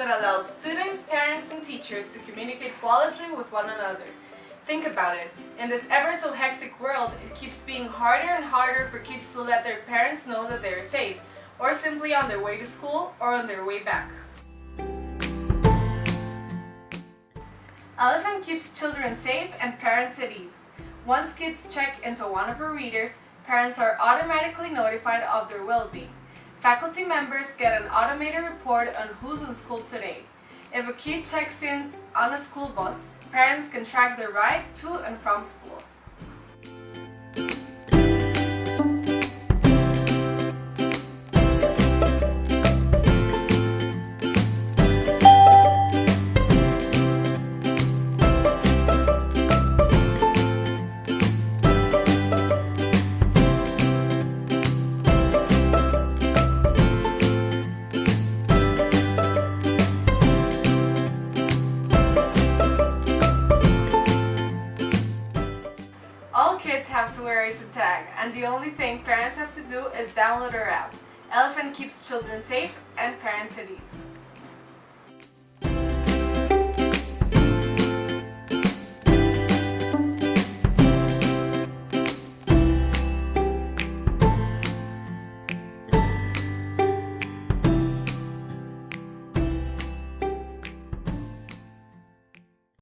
that allows students, parents, and teachers to communicate flawlessly with one another. Think about it. In this ever so hectic world, it keeps being harder and harder for kids to let their parents know that they are safe, or simply on their way to school or on their way back. Elephant keeps children safe and parents at ease. Once kids check into one of her readers, parents are automatically notified of their well-being. Faculty members get an automated report on who's in school today. If a kid checks in on a school bus, parents can track their ride to and from school. Kids have to wear a tag, and the only thing parents have to do is download our app. Elephant keeps children safe and parents at ease.